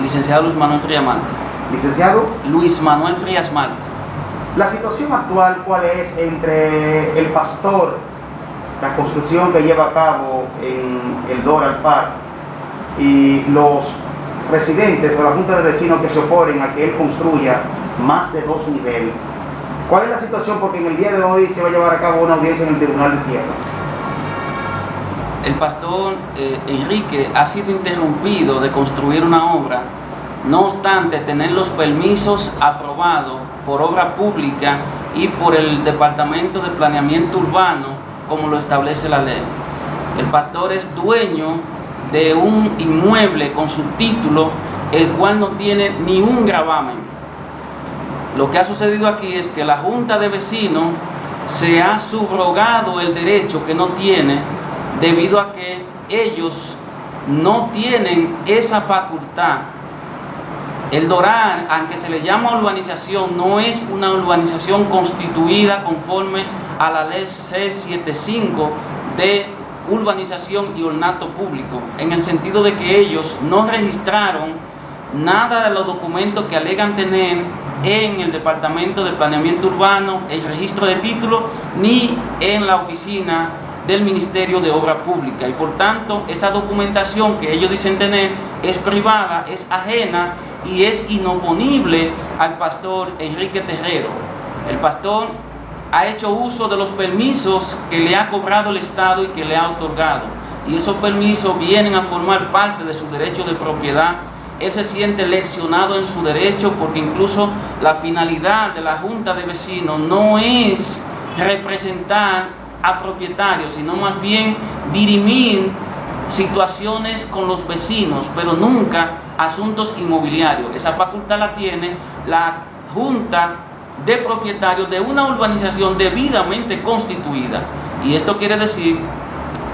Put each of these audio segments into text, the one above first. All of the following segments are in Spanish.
Licenciado Luis Manuel Frías Malta. Licenciado. Luis Manuel Frías Malta. La situación actual, ¿cuál es entre el pastor, la construcción que lleva a cabo en el Doral Park y los residentes o la Junta de Vecinos que se oponen a que él construya más de dos niveles? ¿Cuál es la situación? Porque en el día de hoy se va a llevar a cabo una audiencia en el Tribunal de Tierra. El pastor eh, Enrique ha sido interrumpido de construir una obra, no obstante tener los permisos aprobados por obra pública y por el Departamento de Planeamiento Urbano, como lo establece la ley. El pastor es dueño de un inmueble con su título, el cual no tiene ni un gravamen. Lo que ha sucedido aquí es que la Junta de Vecinos se ha subrogado el derecho que no tiene debido a que ellos no tienen esa facultad. El Doral, aunque se le llama urbanización, no es una urbanización constituida conforme a la ley C75 de urbanización y ornato público, en el sentido de que ellos no registraron nada de los documentos que alegan tener en el Departamento de Planeamiento Urbano, el registro de títulos, ni en la oficina del Ministerio de Obra Pública. Y por tanto esa documentación que ellos dicen tener es privada, es ajena y es inoponible al pastor Enrique Terrero. El pastor ha hecho uso de los permisos que le ha cobrado el Estado y que le ha otorgado. Y esos permisos vienen a formar parte de su derecho de propiedad. Él se siente lesionado en su derecho porque incluso la finalidad de la Junta de Vecinos no es representar a propietarios, sino más bien dirimir situaciones con los vecinos, pero nunca asuntos inmobiliarios. Esa facultad la tiene la Junta de Propietarios de una urbanización debidamente constituida. Y esto quiere decir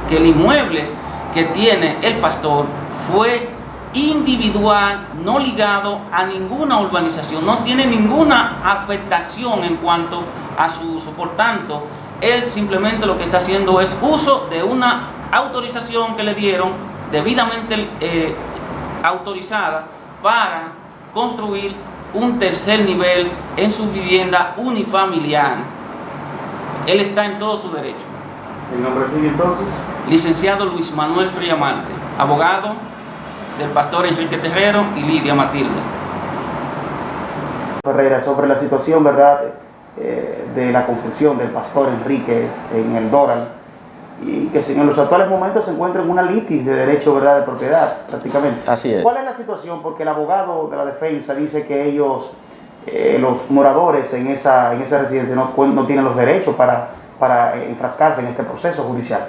que el inmueble que tiene el pastor fue individual, no ligado a ninguna urbanización, no tiene ninguna afectación en cuanto a su uso. Por tanto, él simplemente lo que está haciendo es uso de una autorización que le dieron debidamente eh, autorizada para construir un tercer nivel en su vivienda unifamiliar. Él está en todo su derecho. ¿El nombre suyo entonces? Licenciado Luis Manuel Friamante, abogado del pastor Enrique Terrero y Lidia Matilde. Ferreira, sobre la situación, ¿verdad?, eh, de la construcción del pastor Enrique en el Doral y que en los actuales momentos se encuentra en una litis de derecho ¿verdad? de propiedad prácticamente. Así es. ¿Cuál es la situación? Porque el abogado de la defensa dice que ellos, eh, los moradores en esa, en esa residencia no, no tienen los derechos para, para enfrascarse en este proceso judicial.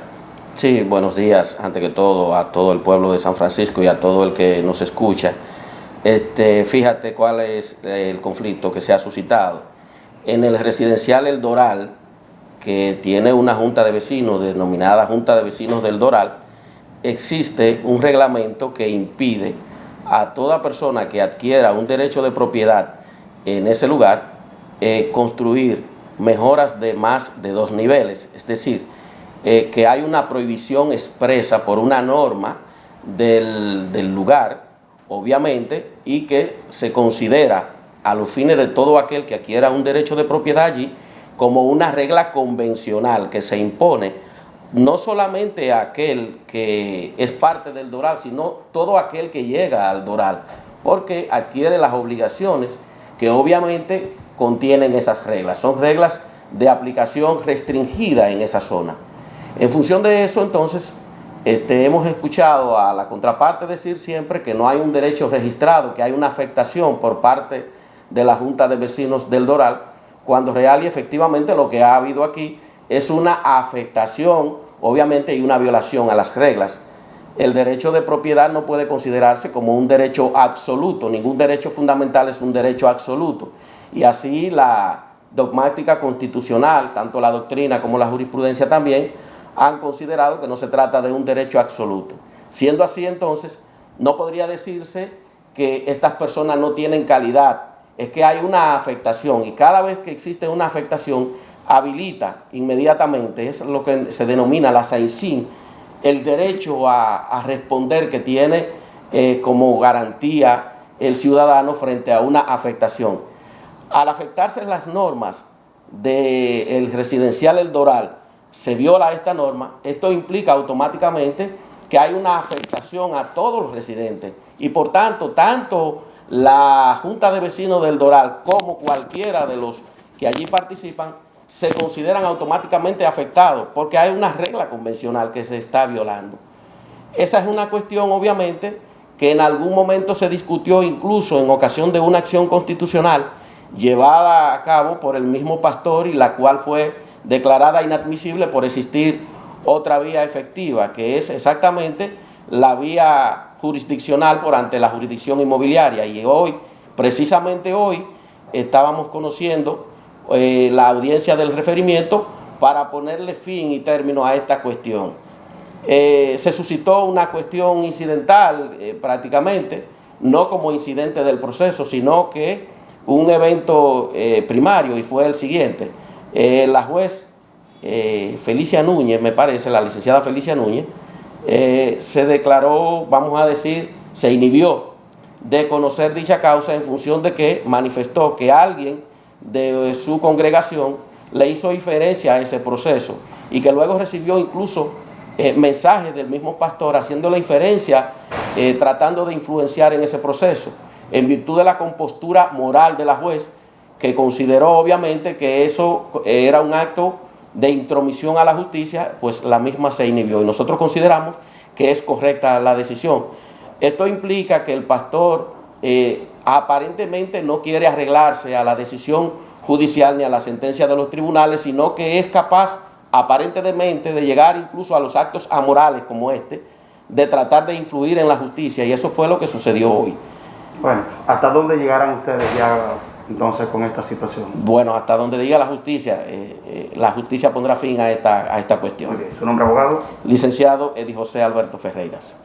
Sí, buenos días, ante que todo, a todo el pueblo de San Francisco y a todo el que nos escucha. Este, fíjate cuál es el conflicto que se ha suscitado en el residencial El Doral, que tiene una junta de vecinos denominada Junta de Vecinos del Doral, existe un reglamento que impide a toda persona que adquiera un derecho de propiedad en ese lugar eh, construir mejoras de más de dos niveles, es decir, eh, que hay una prohibición expresa por una norma del, del lugar, obviamente, y que se considera a los fines de todo aquel que adquiera un derecho de propiedad allí como una regla convencional que se impone no solamente a aquel que es parte del Doral, sino todo aquel que llega al Doral, porque adquiere las obligaciones que obviamente contienen esas reglas. Son reglas de aplicación restringida en esa zona. En función de eso, entonces, este, hemos escuchado a la contraparte decir siempre que no hay un derecho registrado, que hay una afectación por parte de la Junta de Vecinos del Doral, cuando real y efectivamente lo que ha habido aquí es una afectación, obviamente, y una violación a las reglas. El derecho de propiedad no puede considerarse como un derecho absoluto, ningún derecho fundamental es un derecho absoluto. Y así la dogmática constitucional, tanto la doctrina como la jurisprudencia también, han considerado que no se trata de un derecho absoluto. Siendo así entonces, no podría decirse que estas personas no tienen calidad es que hay una afectación y cada vez que existe una afectación habilita inmediatamente, es lo que se denomina la SAICIN, el derecho a, responder que tiene eh, como garantía el ciudadano frente a una afectación. Al afectarse las normas del residencial El Doral, se viola esta norma, esto implica automáticamente que hay una afectación a todos los residentes y por tanto, tanto la Junta de Vecinos del Doral como cualquiera de los que allí participan se consideran automáticamente afectados porque hay una regla convencional que se está violando. Esa es una cuestión, obviamente, que en algún momento se discutió incluso en ocasión de una acción constitucional llevada a cabo por el mismo pastor y la cual fue declarada inadmisible por existir otra vía efectiva, que es exactamente la vía jurisdiccional por ante la jurisdicción inmobiliaria. Y hoy, precisamente hoy, estábamos conociendo eh, la audiencia del referimiento para ponerle fin y término a esta cuestión. Eh, se suscitó una cuestión incidental eh, prácticamente, no como incidente del proceso, sino que un evento primario y fue el siguiente. la juez Felicia Núñez, me parece, la licenciada Felicia Núñez, se declaró, vamos a decir, se inhibió de conocer dicha causa en función de que manifestó que alguien de su congregación le hizo diferencia a ese proceso y que luego recibió incluso eh, mensajes del mismo pastor haciendo inferencia, eh, tratando de influenciar en ese proceso, en virtud de la compostura moral de la juez, que consideró obviamente que eso era un acto de intromisión a la justicia, pues la misma se inhibió. Y nosotros consideramos que es correcta la decisión. Esto implica que el pastor eh, aparentemente no quiere arreglarse a la decisión judicial ni a la sentencia de los tribunales, sino que es capaz aparentemente de llegar incluso a los actos amorales como este, de tratar de influir en la justicia y eso fue lo que sucedió hoy. Bueno, ¿hasta dónde llegarán ustedes ya entonces con esta situación? Bueno, hasta donde diga la justicia, eh, eh, la justicia pondrá fin a esta, a esta cuestión. ¿Su nombre abogado? Licenciado Edi José Alberto Ferreiras.